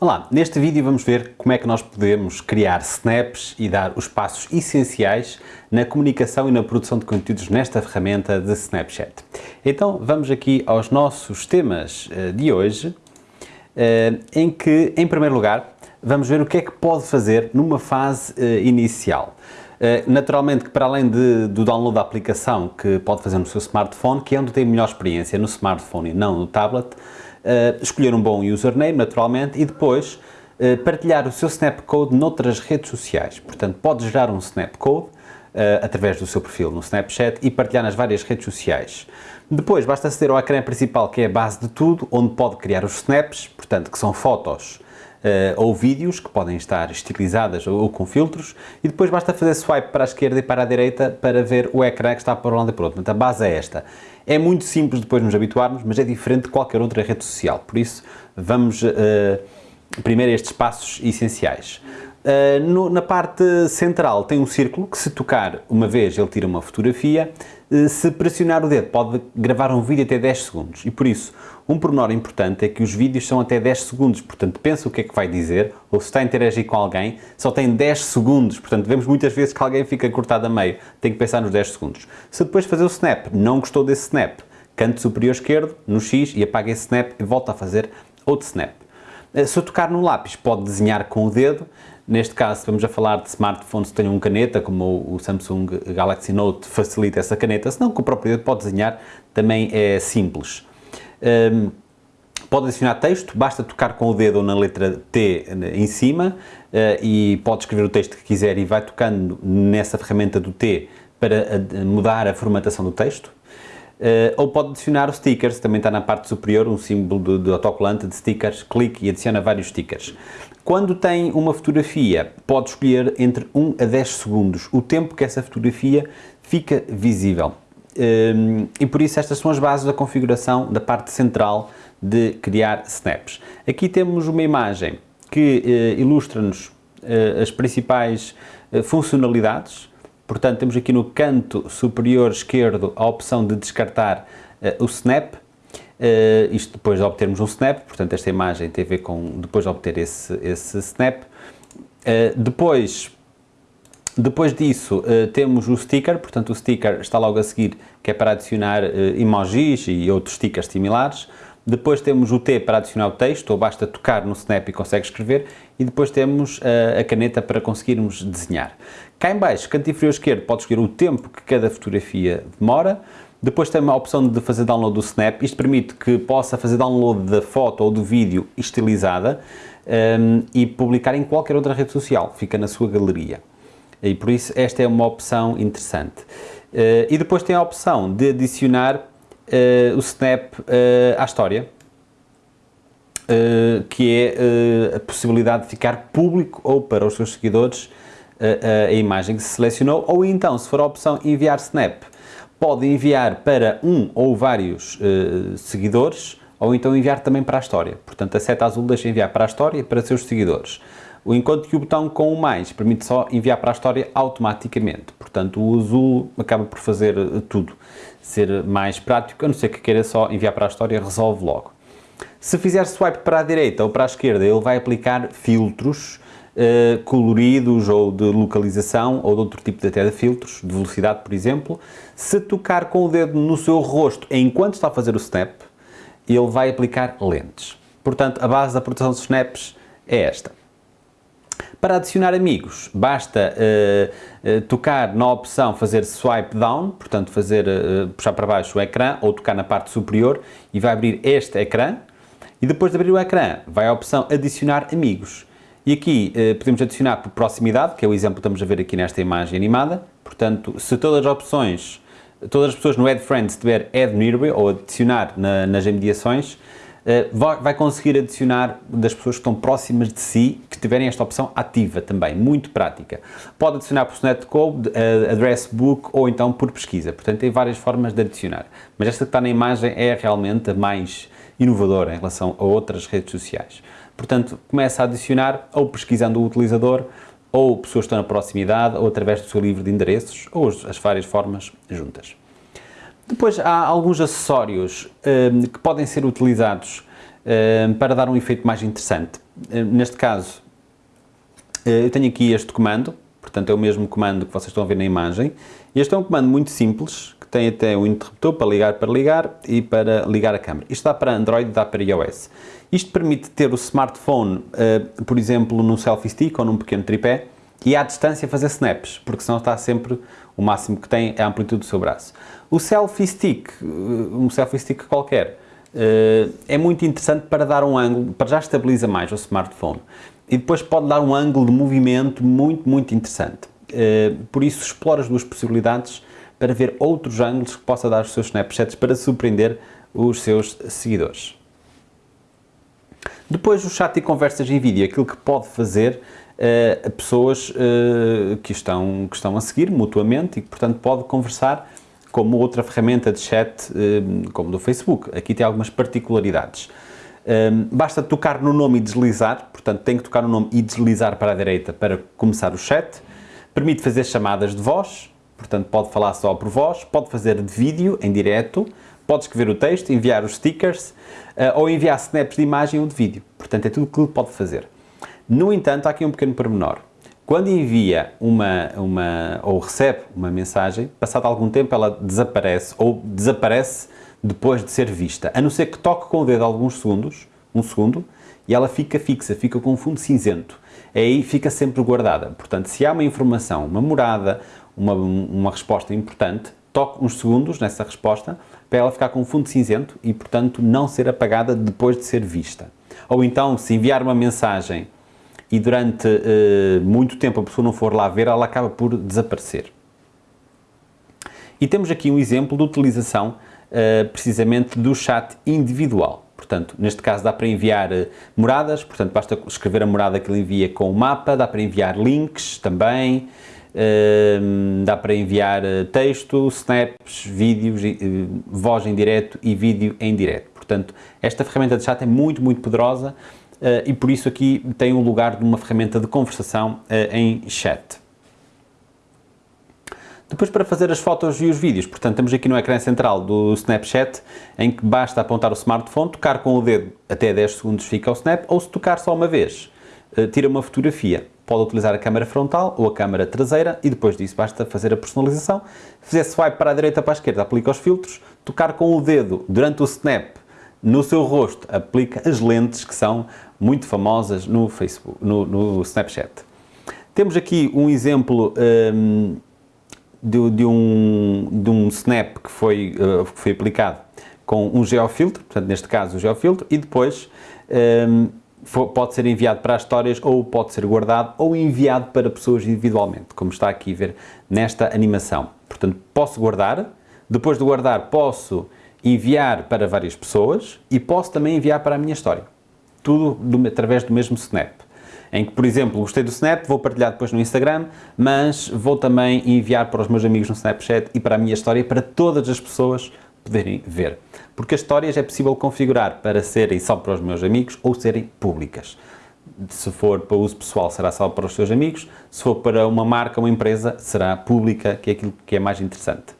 Olá, neste vídeo vamos ver como é que nós podemos criar snaps e dar os passos essenciais na comunicação e na produção de conteúdos nesta ferramenta de Snapchat. Então vamos aqui aos nossos temas eh, de hoje, eh, em que, em primeiro lugar, vamos ver o que é que pode fazer numa fase eh, inicial. Naturalmente que para além de, do download da aplicação que pode fazer no seu smartphone, que é onde tem melhor experiência no smartphone e não no tablet, uh, escolher um bom username, naturalmente, e depois uh, partilhar o seu Snapcode noutras redes sociais. Portanto, pode gerar um Snapcode uh, através do seu perfil no Snapchat e partilhar nas várias redes sociais. Depois, basta aceder ao ecrã principal, que é a base de tudo, onde pode criar os snaps, portanto, que são fotos ou vídeos que podem estar estilizadas ou, ou, com filtros e depois basta fazer swipe para a esquerda e para a direita para ver o ecrã que está para um lado e para o outro. Portanto, a base é esta. É muito simples depois nos habituarmos, mas é diferente de qualquer outra rede social. Por isso, vamos uh, primeiro a estes passos essenciais. Uh, no, na parte central tem um círculo que se tocar uma vez ele tira uma fotografia, uh, se pressionar o dedo pode gravar um vídeo até 10 segundos. E por isso um pormenor importante é que os vídeos são até 10 segundos, portanto pensa o que é que vai dizer ou se está a interagir com alguém, só tem 10 segundos, portanto vemos muitas vezes que alguém fica cortado a meio, tem que pensar nos 10 segundos. Se depois fazer o snap, não gostou desse snap, canto superior esquerdo, no X e apaga esse snap e volta a fazer outro snap. Uh, se eu tocar no lápis pode desenhar com o dedo, Neste caso, vamos a falar de smartphones que tenham uma caneta, como o Samsung Galaxy Note facilita essa caneta, senão com o próprio dedo pode desenhar, também é simples. Um, pode adicionar texto, basta tocar com o dedo na letra T em cima uh, e pode escrever o texto que quiser e vai tocando nessa ferramenta do T para mudar a formatação do texto. Uh, ou pode adicionar os stickers, também está na parte superior um símbolo de, de autocolante de stickers, clique e adiciona vários stickers. Quando tem uma fotografia, pode escolher entre 1 a 10 segundos o tempo que essa fotografia fica visível. Hum, e por isso estas são as bases da configuração da parte central de criar snaps. Aqui temos uma imagem que eh, ilustra-nos eh, as principais funcionalidades. Portanto, temos aqui no canto superior esquerdo a opção de descartar o snap, Uh, isto depois de obtermos um snap, portanto esta imagem tem a ver com depois de obter esse, esse snap. Uh, depois, depois disso uh, temos o sticker, portanto o sticker está logo a seguir, que é para adicionar emojis e outros stickers similares. Depois temos o T para adicionar o texto, ou basta tocar no snap e consegue escrever. E depois temos a caneta para conseguirmos desenhar. Cá em baixo, canto inferior esquerdo, pode escolher o tempo que cada fotografia demora. Depois tem a opção de fazer download do Snap, isto permite que possa fazer download da foto ou do vídeo estilizada um, e publicar em qualquer outra rede social, fica na sua galeria. E por isso esta é uma opção interessante. Uh, e depois tem a opção de adicionar uh, o Snap uh, à história, que é a possibilidade de ficar público ou para os seus seguidores a imagem que se selecionou, ou então, se for a opção enviar Snap, pode enviar para um ou vários seguidores ou então enviar também para a história. Portanto, a seta azul deixa enviar para a história e para seus seguidores. Enquanto que o botão com o mais permite só enviar para a história automaticamente. Portanto, o azul acaba por fazer tudo, ser mais prático, a não ser que queira só enviar para a história, resolve logo. Se fizer swipe para a direita ou para a esquerda, ele vai aplicar filtros uh, coloridos ou de localização ou de outro tipo de, até de filtros, de velocidade, por exemplo. Se tocar com o dedo no seu rosto enquanto está a fazer o snap, ele vai aplicar lentes. Portanto, a base da produção de snaps é esta. Para adicionar amigos, basta uh, uh, tocar na opção fazer swipe down, portanto fazer, uh, puxar para baixo o ecrã ou tocar na parte superior e vai abrir este ecrã. E depois de abrir o ecrã, vai a opção adicionar amigos. E aqui podemos adicionar por proximidade, que é o exemplo que estamos a ver aqui nesta imagem animada. Portanto, se todas as opções, todas as pessoas no Add Friends tiver Add Nearby ou adicionar na, nas mediações, vai, vai, conseguir adicionar das pessoas que estão próximas de si, que tiverem esta opção ativa também, muito prática. Pode adicionar por Snap Code, uh, Address Book ou então por pesquisa. Portanto, tem várias formas de adicionar. Mas esta que está na imagem é realmente a mais inovadora em relação a outras redes sociais. Portanto, começa a adicionar ou pesquisando o utilizador, ou pessoas que estão na proximidade, ou através do seu livro de endereços, ou as várias formas juntas. Depois há alguns acessórios um, que podem ser utilizados um, para dar um efeito mais interessante. neste caso, eu tenho aqui este comando, portanto é o mesmo comando que vocês estão a ver na imagem. Este é um comando muito simples, que tem até um interruptor para ligar para ligar e para ligar a câmera. Isto dá para Android, dá para iOS. Isto permite ter o smartphone, uh, por exemplo, num selfie stick ou num pequeno tripé e à distância fazer snaps, porque senão está sempre, o máximo que tem é a amplitude do seu braço. O selfie stick, uh, um selfie stick qualquer, uh, é muito interessante para dar um ângulo, para já estabiliza mais o smartphone e depois pode dar um ângulo de movimento muito, muito interessante. Por isso explora as duas possibilidades para ver outros ângulos que possa dar os seus Snapchats para surpreender os seus seguidores. Depois o chat e conversas em vídeo, aquilo que pode fazer a pessoas uh, que, estão, que estão a seguir mutuamente e que, portanto, pode conversar como outra ferramenta de chat, uh, como do Facebook. Aqui tem algumas particularidades. basta tocar no nome e deslizar, portanto, tem que tocar no nome e deslizar para a direita para começar o chat. Permite fazer chamadas de voz, portanto, pode falar só por voz, pode fazer de vídeo em direto, pode escrever o texto, enviar os stickers ou enviar snaps de imagem ou de vídeo. Portanto, é tudo o que ele pode fazer. No entanto, há aqui um pequeno pormenor. Quando envia uma, uma, ou recebe uma mensagem, passado algum tempo ela desaparece ou desaparece depois de ser vista, a não ser que toque com o dedo alguns segundos, um segundo, e ela fica fixa, fica com um fundo cinzento. Aí fica sempre guardada. Portanto, se há uma informação, uma morada, uma, uma resposta importante, toque uns segundos nessa resposta para ela ficar com um fundo cinzento e, portanto, não ser apagada depois de ser vista. Ou então, se enviar uma mensagem e durante uh, muito tempo a pessoa não for lá ver, ela acaba por desaparecer. E temos aqui um exemplo de utilização uh, precisamente do chat individual. Portanto, neste caso dá para enviar uh, moradas, portanto basta escrever a morada que ele envia com o mapa, dá para enviar links também, dá para enviar eh, texto, snaps, vídeos, eh, voz em direto e vídeo em direto. Portanto, esta ferramenta de chat é muito, muito poderosa uh, e por isso aqui tem o lugar de uma ferramenta de conversação uh, em chat. Depois para fazer as fotos e os vídeos, portanto temos aqui no ecrã central do Snapchat em que basta apontar o smartphone, tocar com o dedo até 10 segundos fica o snap ou se tocar só uma vez, uh, tira uma fotografia pode utilizar a câmera frontal ou a câmera traseira e depois disso basta fazer a personalização. Fizer swipe para a direita para a esquerda, aplica os filtros, tocar com o dedo durante o snap no seu rosto, aplica as lentes que são muito famosas no Facebook, no, no Snapchat. Temos aqui um exemplo um, de, de, um, de um snap que foi, uh, que foi aplicado com um geofiltro, portanto neste caso o geofiltro, e depois um, pode ser enviado para as histórias ou pode ser guardado ou enviado para pessoas individualmente, como está aqui a ver nesta animação. Portanto, posso guardar, depois de guardar posso enviar para várias pessoas e posso também enviar para a minha história. Tudo do, através do mesmo Snap. Em que, por exemplo, gostei do Snap, vou partilhar depois no Instagram, mas vou também enviar para os meus amigos no Snapchat e para a minha história, para todas as pessoas poderem ver. Porque as histórias é possível configurar para serem só para os meus amigos ou serem públicas. Se for para uso pessoal, será só para os seus amigos. Se for para uma marca, uma empresa, será pública, que é aquilo que é mais interessante.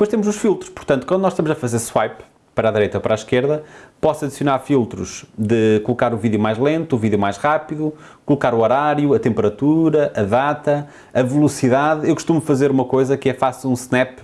Depois temos os filtros. Portanto, quando nós estamos a fazer swipe, para a direita ou para a esquerda, posso adicionar filtros de colocar o vídeo mais lento, o vídeo mais rápido, colocar o horário, a temperatura, a data, a velocidade. Eu costumo fazer uma coisa que é faço um snap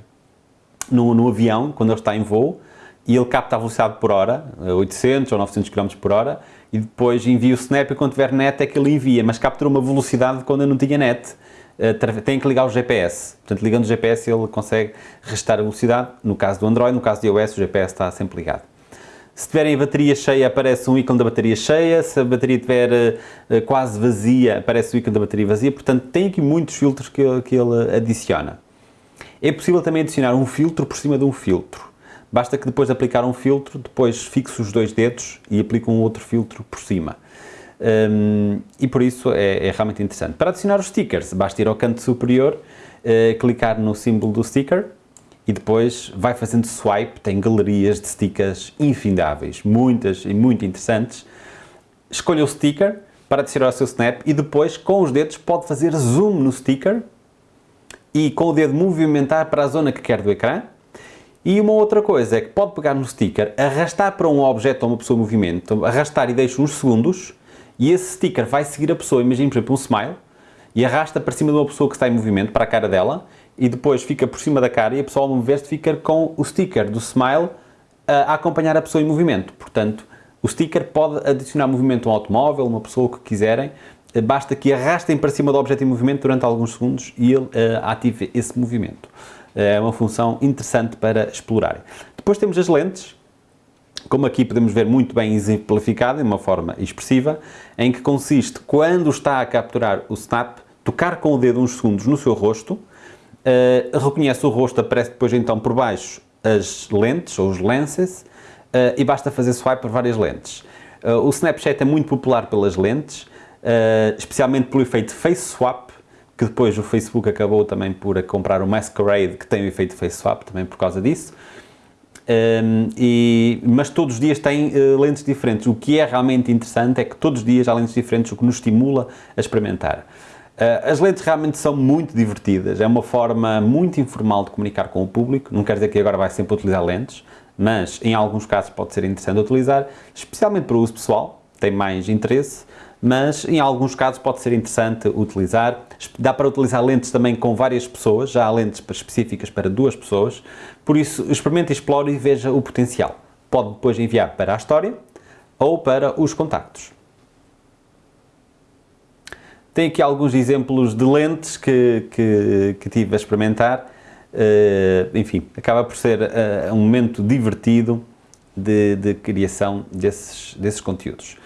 no, no avião, quando ele está em voo, e ele capta a velocidade por hora, 800 ou 900 km por hora, e depois envia o snap e quando tiver net é que ele envia, mas captura uma velocidade quando eu não tinha net. Eh, tem que ligar o GPS, portanto ligando o GPS ele consegue restar a velocidade, no caso do Android, no caso do iOS o GPS está sempre ligado. Se tiverem a bateria cheia aparece um ícone da bateria cheia, se a bateria estiver uh, quase vazia aparece o ícone da bateria vazia, portanto tem aqui muitos filtros que, que ele adiciona. É possível também adicionar um filtro por cima de um filtro. Basta que depois de aplicar um filtro, depois fixe os dois dedos e aplique um outro filtro por cima. Um, e por isso é, é, realmente interessante. Para adicionar os stickers, basta ir ao canto superior, uh, clicar no símbolo do sticker e depois vai fazendo swipe, tem galerias de stickers infindáveis, muitas e muito interessantes. Escolha o sticker para adicionar ao seu snap e depois com os dedos pode fazer zoom no sticker e com o dedo movimentar para a zona que quer do ecrã. E uma outra coisa é que pode pegar no sticker, arrastar para um objeto ou uma pessoa em movimento, arrastar e deixa uns segundos e esse sticker vai seguir a pessoa, imagine por exemplo um smile, e arrasta para cima de uma pessoa que está em movimento, para a cara dela, e depois fica por cima da cara e a pessoa ao mover-se fica com o sticker do smile a acompanhar a pessoa em movimento. Portanto, o sticker pode adicionar movimento a um automóvel, uma pessoa, o que quiserem, basta que arrastem para cima do objeto em movimento durante alguns segundos e ele uh, ative esse movimento. É uma função interessante para explorar. Depois temos as lentes, como aqui podemos ver muito bem exemplificado, de uma forma expressiva, em que consiste, quando está a capturar o snap, tocar com o dedo uns segundos no seu rosto, uh, reconhece o rosto, aparece depois então por baixo as lentes, ou os lenses, uh, e basta fazer swipe por várias lentes. Uh, o Snapchat é muito popular pelas lentes, especialmente pelo efeito Face Swap, que depois o Facebook acabou também por comprar o Masquerade, que tem o efeito Face Swap, também por causa disso. Um, e, mas todos os dias têm uh, lentes diferentes. O que é realmente interessante é que todos os dias há lentes diferentes, o que nos estimula a experimentar. Uh, as lentes realmente são muito divertidas, é uma forma muito informal de comunicar com o público, não quer dizer que agora vai sempre utilizar lentes, mas em alguns casos pode ser interessante utilizar, especialmente para o uso pessoal, tem mais interesse, mas em alguns casos pode ser interessante utilizar. Dá para utilizar lentes também com várias pessoas, já há lentes específicas para duas pessoas, por isso experimente, explore e veja o potencial. Pode depois enviar para a história ou para os contactos. Tem aqui alguns exemplos de lentes que, que, que tive a experimentar. Uh, enfim, acaba por ser uh, um momento divertido de, de criação desses, desses conteúdos.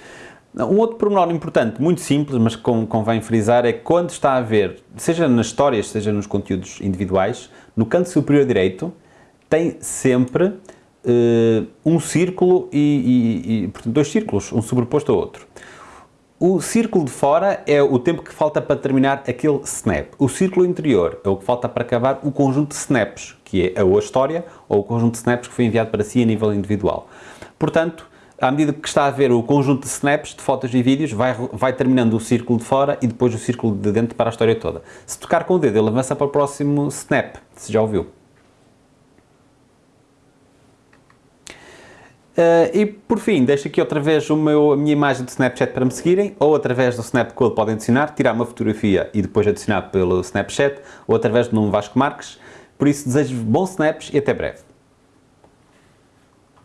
Um outro pormenor importante, muito simples, mas que convém frisar, é que quando está a ver, seja nas histórias, seja nos conteúdos individuais, no canto superior direito, tem sempre uh, um círculo e, e, e, portanto, dois círculos, um sobreposto ao outro. O círculo de fora é o tempo que falta para terminar aquele snap. O círculo interior é o que falta para acabar o conjunto de snaps, que é a história ou o conjunto de snaps que foi enviado para si a nível individual. Portanto, à medida que está a ver o conjunto de snaps, de fotos e vídeos, vai, vai terminando o círculo de fora e depois o círculo de dentro para a história toda. Se tocar com o dedo, ele avança para o próximo snap, se já ouviu. Uh, e por fim, deixo aqui outra vez o meu, a minha imagem de Snapchat para me seguirem, ou através do Snapcode podem adicionar, tirar uma fotografia e depois adicionar pelo Snapchat, ou através do nome Vasco Marques. Por isso, desejo bons snaps e até breve.